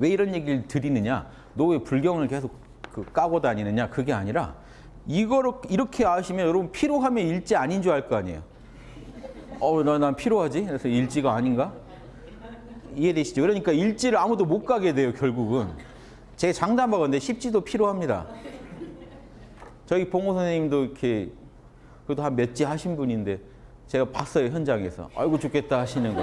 왜 이런 얘기를 드리느냐? 너 왜 불경을 계속 그 까고 다니느냐? 그게 아니라 이거를 이렇게 아시면 여러분 피로하면 일지 아닌 줄 알 거 아니에요. 어, 나, 난 피로하지? 그래서 일지가 아닌가? 이해되시죠? 그러니까 일지를 아무도 못 가게 돼요, 결국은. 제가 장담하건데 십지도 필요합니다. 저희 봉호 선생님도 이렇게 그래도 한 몇 지 하신 분인데 제가 봤어요, 현장에서. 아이고 죽겠다 하시는 거.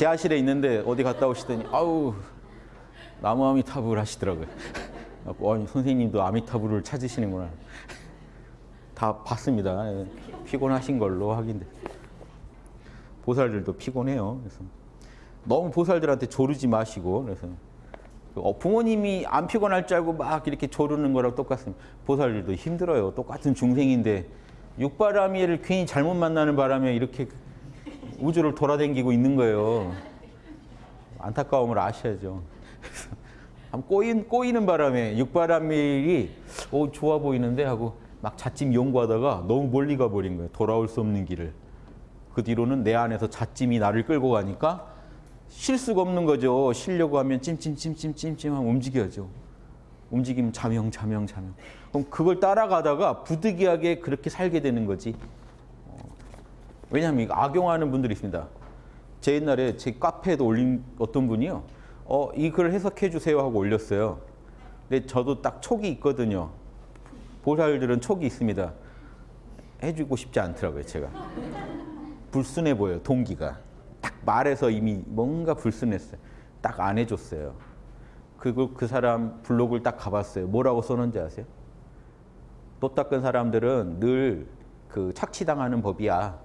지하실에 있는데 어디 갔다 오시더니 아우 나무 아미타불 하시더라고요. 어, 아니, 선생님도 아미타불을 찾으시는구나. 다 봤습니다. 예, 피곤하신 걸로 확인돼. 보살들도 피곤해요. 그래서 너무 보살들한테 조르지 마시고 그래서 어, 부모님이 안 피곤할 줄 알고 막 이렇게 조르는 거랑 똑같습니다. 보살들도 힘들어요. 똑같은 중생인데 육바라미를 괜히 잘못 만나는 바람에 이렇게 우주를 돌아다니고 있는 거예요. 안타까움을 아셔야죠. 한 꼬인, 꼬이는 바람에 육바라밀이 오 좋아 보이는데 하고 막 자찜 연구하다가 너무 멀리 가버린 거예요. 돌아올 수 없는 길을. 그 뒤로는 내 안에서 자찜이 나를 끌고 가니까 쉴 수가 없는 거죠. 쉬려고 하면 찜찜찜찜찜찜 하면 움직여야죠. 움직이면 자명 자명 자명. 그럼 그걸 따라가다가 부득이하게 그렇게 살게 되는 거지. 어, 왜냐하면 이거 악용하는 분들이 있습니다. 제 옛날에 제 카페에도 올린 어떤 분이요. 어, 이 글을 해석해 주세요 하고 올렸어요. 근데 저도 딱 촉이 있거든요. 보살들은 촉이 있습니다. 해주고 싶지 않더라고요, 제가. 불순해 보여요, 동기가. 딱 말해서 이미 뭔가 불순했어요. 딱 안 해줬어요. 그리고 그 사람 블로그를 딱 가봤어요. 뭐라고 써놓은지 아세요? 또 닦은 사람들은 늘 그 착취당하는 법이야.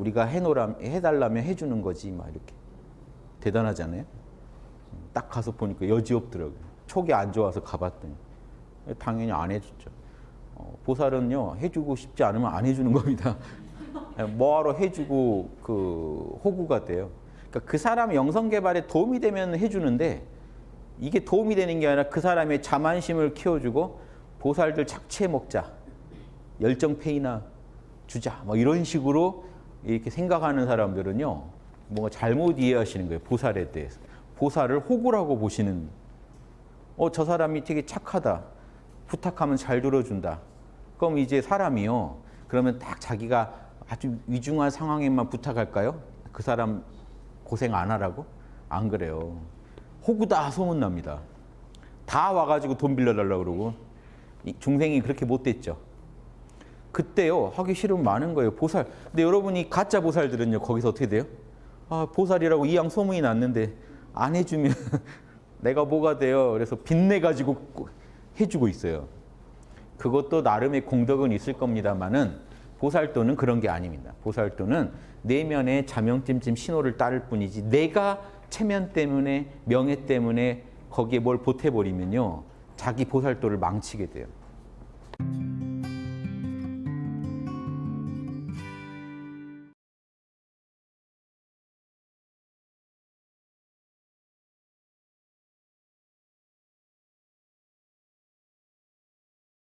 우리가 해놓으라, 해달라면 해주는 거지. 막 이렇게. 대단하잖아요? 딱 가서 보니까 여지 없더라고요. 촉이 안 좋아서 가봤더니. 당연히 안 해줬죠. 어, 보살은요, 해주고 싶지 않으면 안 해주는 겁니다. 뭐하러 해주고 그 호구가 돼요. 그러니까 그 사람 영성 개발에 도움이 되면 해주는데 이게 도움이 되는 게 아니라 그 사람의 자만심을 키워주고 보살들 착취해 먹자. 열정페이나 주자. 뭐 이런 식으로 이렇게 생각하는 사람들은요. 뭔가 잘못 이해하시는 거예요. 보살에 대해서. 보살을 호구라고 보시는 어, 저 사람이 되게 착하다. 부탁하면 잘 들어준다. 그럼 이제 사람이요. 그러면 딱 자기가 아주 위중한 상황에만 부탁할까요? 그 사람 고생 안 하라고? 안 그래요. 호구다 소문납니다. 다 와가지고 돈 빌려달라고 그러고 중생이 그렇게 못됐죠. 그때요 하기 싫으면 많은 거예요. 보살. 근데 여러분이 가짜 보살들은요 거기서 어떻게 돼요? 아 보살이라고 이양 소문이 났는데 안 해주면 내가 뭐가 돼요? 그래서 빚내 가지고 해주고 있어요. 그것도 나름의 공덕은 있을 겁니다만은 보살도는 그런 게 아닙니다. 보살도는 내면의 자명찜찜 신호를 따를 뿐이지 내가 체면 때문에 명예 때문에 거기에 뭘 보태버리면요 자기 보살도를 망치게 돼요.